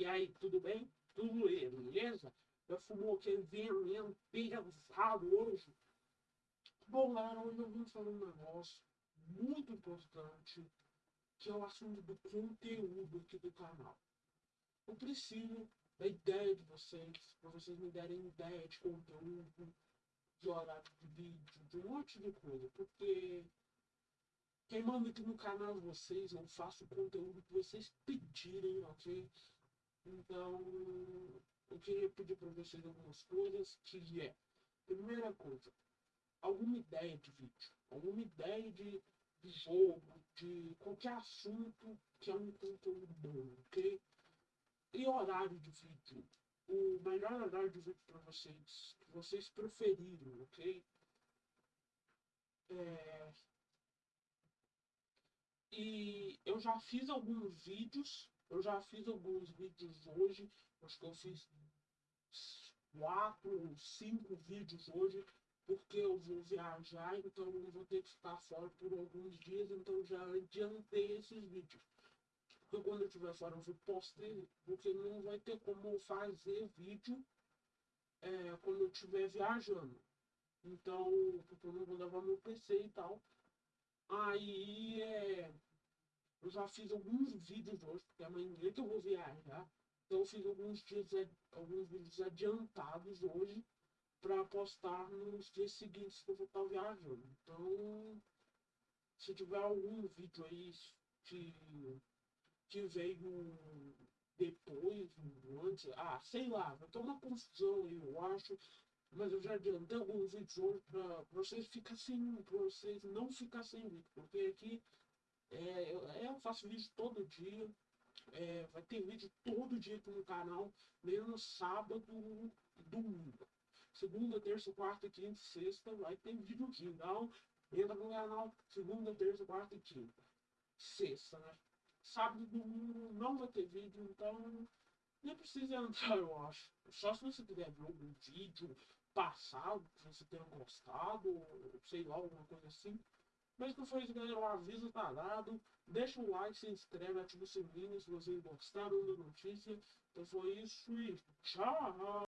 E aí, tudo bem? Tudo beleza? Já fumou aquele veneno pesado hoje? Bom, galera, hoje eu vim falar um negócio muito importante, que é o assunto do conteúdo aqui do canal. Eu preciso da ideia de vocês, para vocês me derem ideia de conteúdo, de horário de vídeo, de um monte de coisa, porque quem manda aqui no canal de vocês, eu faço o conteúdo que vocês pedirem, ok? Então, eu queria pedir para vocês algumas coisas, que é, primeira coisa, alguma ideia de vídeo, alguma ideia de, de jogo, de qualquer assunto que é um conteúdo bom, ok? E horário de vídeo, o melhor horário de vídeo para vocês, que vocês preferirem, ok? É... E eu já fiz alguns vídeos eu já fiz alguns vídeos hoje, acho que eu fiz quatro, cinco vídeos hoje, porque eu vou viajar, então eu vou ter que ficar fora por alguns dias, então já adiantei esses vídeos. Porque quando eu estiver fora eu vou postar, porque não vai ter como fazer vídeo é, quando eu estiver viajando. Então, porque eu não vou levar meu PC e tal. Aí é eu já fiz alguns vídeos hoje, porque amanhã que eu vou viajar. Então eu fiz alguns, dias, alguns vídeos adiantados hoje para postar nos dias seguintes que eu vou estar viajando. Então, se tiver algum vídeo aí que, que veio depois, antes, ah, sei lá, vai ter uma confusão aí, eu acho. Mas eu já adiantei alguns vídeos hoje para vocês ficar sem, pra vocês não ficar sem vídeo, porque aqui é, eu, é, eu, faço vídeo todo dia. É, vai ter vídeo todo dia aqui no canal, menos sábado e domingo. Segunda, terça, quarta, quinta e sexta vai ter vídeo aqui. Então, entra no canal segunda, terça, quarta e quinta. Sexta, né? Sábado e domingo não vai ter vídeo, então nem precisa entrar, eu acho. Só se você tiver ver algum vídeo passado que você tenha gostado, sei lá, alguma coisa assim. Mas não foi isso, galera. O aviso dado. Deixa um like, se inscreve, ativa o sininho se vocês gostaram da notícia. Então foi isso e tchau!